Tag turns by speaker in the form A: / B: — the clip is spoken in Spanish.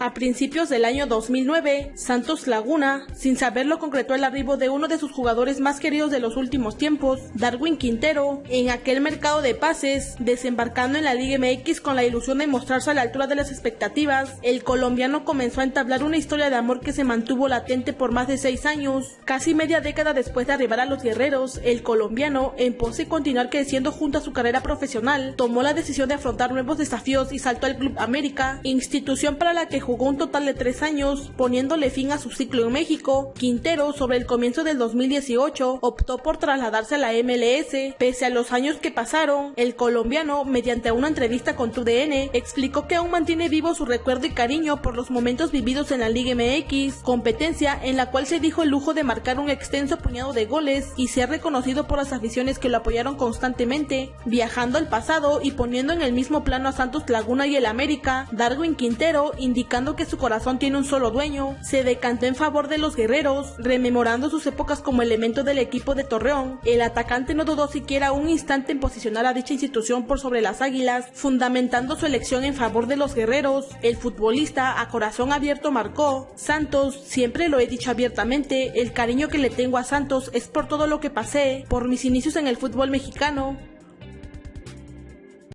A: A principios del año 2009, Santos Laguna, sin saberlo, concretó el arribo de uno de sus jugadores más queridos de los últimos tiempos, Darwin Quintero, en aquel mercado de pases, desembarcando en la Liga MX con la ilusión de mostrarse a la altura de las expectativas. El colombiano comenzó a entablar una historia de amor que se mantuvo latente por más de seis años. Casi media década después de arribar a los guerreros, el colombiano, en pos de continuar creciendo junto a su carrera profesional, tomó la decisión de afrontar nuevos desafíos y saltó al Club América, institución para la que jugó un total de tres años, poniéndole fin a su ciclo en México. Quintero, sobre el comienzo del 2018, optó por trasladarse a la MLS. Pese a los años que pasaron, el colombiano, mediante una entrevista con TUDN, explicó que aún mantiene vivo su recuerdo y cariño por los momentos vividos en la Liga MX, competencia en la cual se dijo el lujo de marcar un extenso puñado de goles y ser reconocido por las aficiones que lo apoyaron constantemente, viajando al pasado y poniendo en el mismo plano a Santos Laguna y el América, Darwin Quintero, que su corazón tiene un solo dueño, se decantó en favor de los guerreros, rememorando sus épocas como elemento del equipo de Torreón. El atacante no dudó siquiera un instante en posicionar a dicha institución por sobre las águilas, fundamentando su elección en favor de los guerreros. El futbolista a corazón abierto marcó, Santos, siempre lo he dicho abiertamente, el cariño que le tengo a Santos es por todo lo que pasé, por mis inicios en el fútbol mexicano,